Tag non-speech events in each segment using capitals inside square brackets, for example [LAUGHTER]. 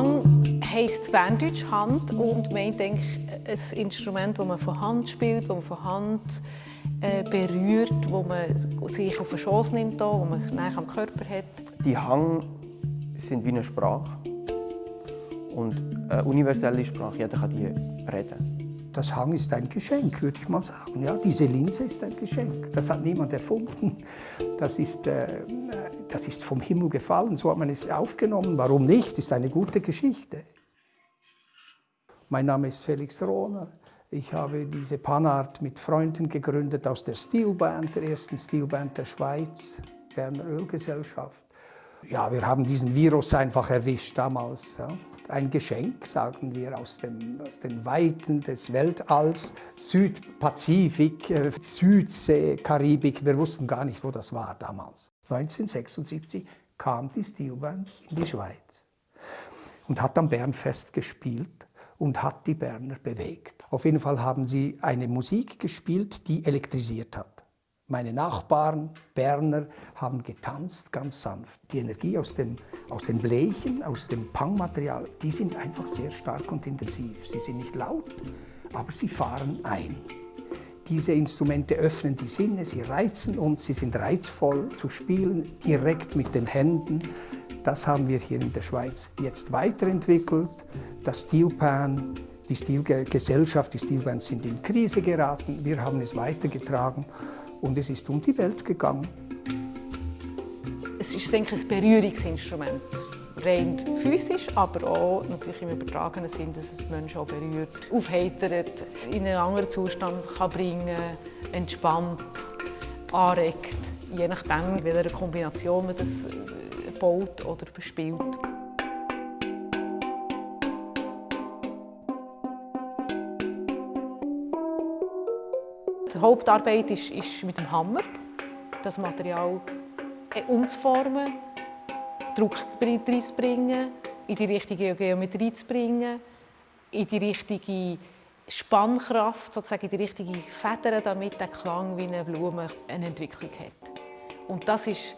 Hang heisst Berndeutsch Hand und meint eigentlich ein Instrument, das man von Hand spielt, das man von Hand äh, berührt, wo man sich auf den Schoß nimmt, wo man näher am Körper hat. Die Hang sind wie eine Sprache und eine universelle Sprache, jeder kann die reden. Das Hang ist ein Geschenk, würde ich mal sagen. Ja, diese Linse ist ein Geschenk. Das hat niemand erfunden. Das ist, äh, das ist vom Himmel gefallen, so hat man es aufgenommen. Warum nicht? Ist eine gute Geschichte. Mein Name ist Felix Rohner. Ich habe diese Panart mit Freunden gegründet aus der Steelband, der ersten Steelband der Schweiz, Berner Ölgesellschaft. Ja, wir haben diesen Virus einfach erwischt damals. Ja. Ein Geschenk, sagen wir, aus, dem, aus den Weiten des Weltalls, Südpazifik, äh, Südsee, Karibik. Wir wussten gar nicht, wo das war damals. 1976 kam die Steelband in die Schweiz und hat am Bernfest gespielt und hat die Berner bewegt. Auf jeden Fall haben sie eine Musik gespielt, die elektrisiert hat. Meine Nachbarn, Berner, haben getanzt, ganz sanft. Die Energie aus, dem, aus den Blechen, aus dem Pangmaterial, die sind einfach sehr stark und intensiv. Sie sind nicht laut, aber sie fahren ein. Diese Instrumente öffnen die Sinne, sie reizen uns, sie sind reizvoll zu spielen, direkt mit den Händen. Das haben wir hier in der Schweiz jetzt weiterentwickelt. Das Steelpan, die Stilgesellschaft, die Steelbands sind in Krise geraten. Wir haben es weitergetragen und es ist um die Welt gegangen. Es ist ein Berührungsinstrument. Rein physisch, aber auch natürlich im übertragenen Sinn, dass es Menschen auch berührt, aufheitert, in einen anderen Zustand kann bringen entspannt, anregt, je nachdem, in welcher Kombination man das baut oder bespielt. Die Hauptarbeit ist, ist mit dem Hammer, das Material äh, umzuformen, Druck reinzubringen, in die richtige Geometrie zu bringen, in die richtige Spannkraft, sozusagen in die richtige Federn, damit der Klang wie eine Blume eine Entwicklung hat. Und das ist,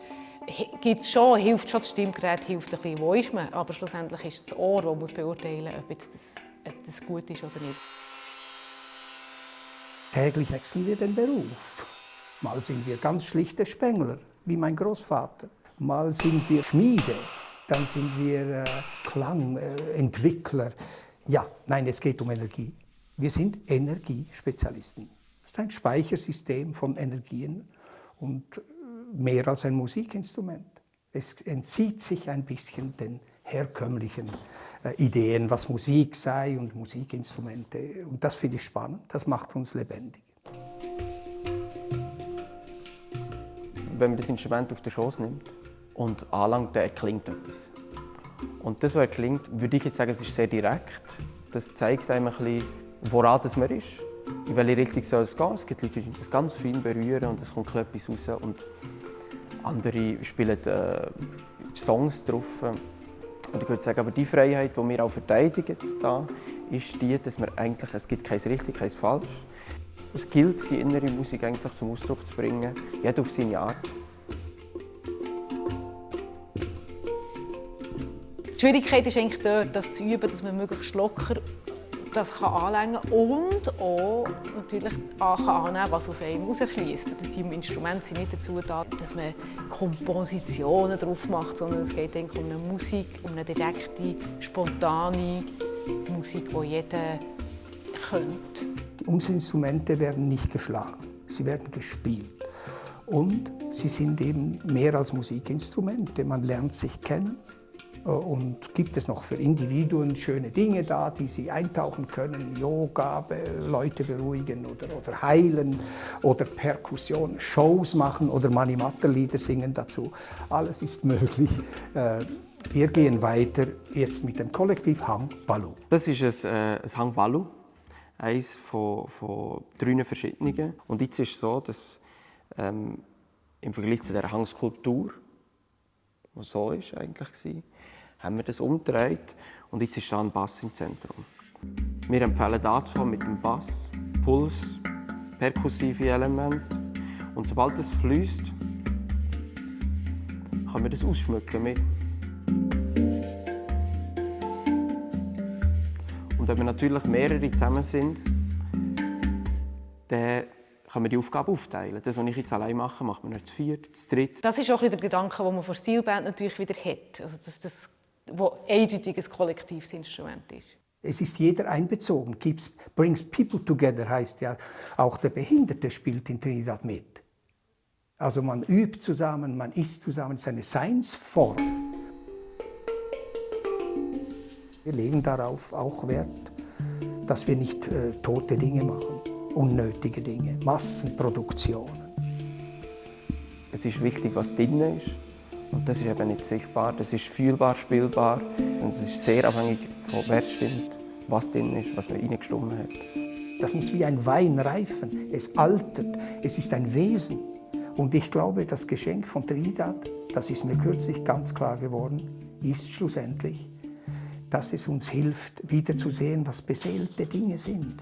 gibt's schon, hilft schon das Stimmgerät, hilft ein bisschen, wo ist man, aber schlussendlich ist es das Ohr, das beurteilen muss, ob das, ob das gut ist oder nicht. Täglich wechseln wir den Beruf. Mal sind wir ganz schlichte Spengler, wie mein Großvater. Mal sind wir Schmiede, dann sind wir äh, Klangentwickler. ja, nein, es geht um Energie. Wir sind Energiespezialisten. Das ist ein Speichersystem von Energien und äh, mehr als ein Musikinstrument. Es entzieht sich ein bisschen den herkömmlichen äh, Ideen, was Musik sei und Musikinstrumente. Und das finde ich spannend, das macht uns lebendig. Wenn man das Instrument auf den Schoß nimmt und anlangt, dann erklingt etwas. Und das, was erklingt, würde ich jetzt sagen, es ist sehr direkt. Das zeigt einem ein bisschen, woran das man ist, in welche Richtung soll es gehen. Es gibt Leute, die das ganz fein berühren und es kommt etwas raus. Und andere spielen äh, Songs drauf. Und ich würde sagen, aber die Freiheit, die wir auch verteidigen, da, ist die, dass wir eigentlich, es gibt kein richtig, kein falsch. Es gilt, die innere Musik eigentlich zum Ausdruck zu bringen, jeder auf seine Art. Die Schwierigkeit ist eigentlich dort, das zu üben, dass man möglichst locker das kann anlängen und auch natürlich kann annehmen, was aus einem rausfließt. Die Instrumente sind nicht dazu da, dass man Kompositionen drauf macht, sondern es geht um eine Musik, um eine direkte, spontane Musik, die jeder könnte. Unsere Instrumente werden nicht geschlagen, sie werden gespielt. Und sie sind eben mehr als Musikinstrumente. Man lernt sich kennen, und gibt es noch für Individuen schöne Dinge da, die sie eintauchen können, Yoga, Leute beruhigen oder, oder heilen oder Perkussion, Shows machen oder Manimatter-Lieder singen dazu. Alles ist [LAUGHS] möglich. Äh, wir gehen weiter jetzt mit dem Kollektiv Hang Balu. Das ist ein, äh, ein Hang Balu, eines von, von drei verschiedenen. Und jetzt ist es so, dass ähm, im Vergleich zu der Hangskulptur, die so ist eigentlich war, haben wir das umgedreht und jetzt ist da ein Bass im Zentrum. Wir empfehlen dazu mit dem Bass, Puls, perkussive Elemente und sobald es fließt, kann man das ausschmücken mit Und wenn wir natürlich mehrere zusammen sind, dann kann man die Aufgabe aufteilen. Das, was ich jetzt allein mache, macht man nicht zu viert, zu dritt. Das ist auch der Gedanke, den man von Stilband natürlich wieder hat. Also dass das wo eindeutig ein kollektives Instrument ist. Es ist jeder einbezogen. Keeps, brings people together heißt ja, auch der Behinderte spielt in Trinidad mit. Also man übt zusammen, man isst zusammen, es ist eine Seinsform. Wir legen darauf auch Wert, dass wir nicht äh, tote Dinge machen, unnötige Dinge, Massenproduktionen. Es ist wichtig, was drin ist. Und das ist eben nicht sichtbar, das ist fühlbar, spielbar. Und es ist sehr abhängig von wer stimmt, was drin ist, was man reingestimmt hat. Das muss wie ein Wein reifen. Es altert, es ist ein Wesen. Und ich glaube, das Geschenk von Trinidad, das ist mir kürzlich ganz klar geworden, ist schlussendlich, dass es uns hilft, wiederzusehen, was beseelte Dinge sind.